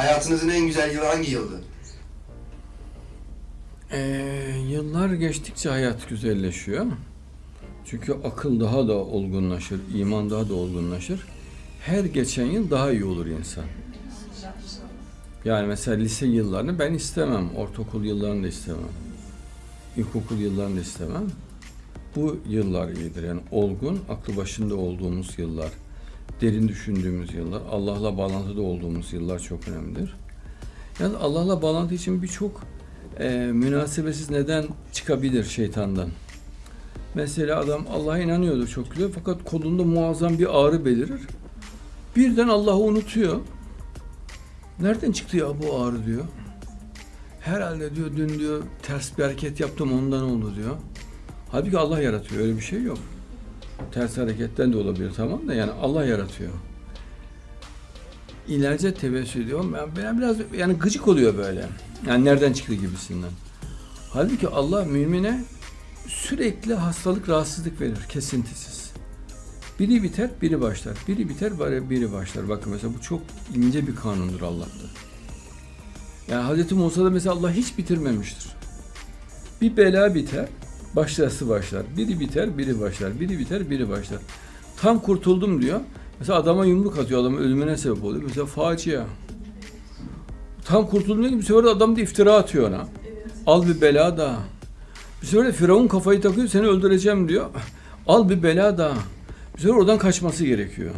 Hayatınızın en güzel yılı hangi yıldı? Ee, yıllar geçtikçe hayat güzelleşiyor. Çünkü akıl daha da olgunlaşır, iman daha da olgunlaşır. Her geçen yıl daha iyi olur insan. Yani mesela lise yıllarını ben istemem, ortaokul yıllarını da istemem, ilkokul yıllarını da istemem. Bu yıllar iyidir. Yani olgun, aklı başında olduğumuz yıllar, derin düşündüğümüz yıllar, Allah'la bağlantıda olduğumuz yıllar çok önemlidir. Yani Allah'la bağlantı için birçok e, münasebetsiz neden çıkabilir şeytandan. Mesela adam Allah'a inanıyordur çok güzel fakat kolunda muazzam bir ağrı belirir. Birden Allah'ı unutuyor. Nereden çıktı ya bu ağrı diyor. Herhalde diyor dün diyor ters bir hareket yaptım ondan oldu diyor. Halbuki Allah yaratıyor öyle bir şey yok. Ters hareketten de olabilir tamam da yani Allah yaratıyor. İlaca tevessül ediyorum. Ben, ben biraz yani gıcık oluyor böyle. Yani nereden çıktı gibisinden. Halbuki Allah mümine sürekli hastalık, rahatsızlık verir kesintisiz. Biri biter, biri başlar. Biri biter, bari biri başlar. Bakın mesela bu çok ince bir kanundur Allah'ta. Yani Hazreti Musa'da mesela Allah hiç bitirmemiştir. Bir bela biter, başkası başlar. Biri biter, biri başlar. Biri biter, biri başlar. Tam kurtuldum diyor. Mesela adama yumruk atıyor, adamın ölümüne sebep oluyor. Mesela facia. Tam kurtuldum diyor bir sefer de adam da iftira atıyor ona. Al bir bela daha. Bir sefer de Firavun kafayı takıyor, seni öldüreceğim diyor. Al bir bela daha. Bir sefer oradan kaçması gerekiyor.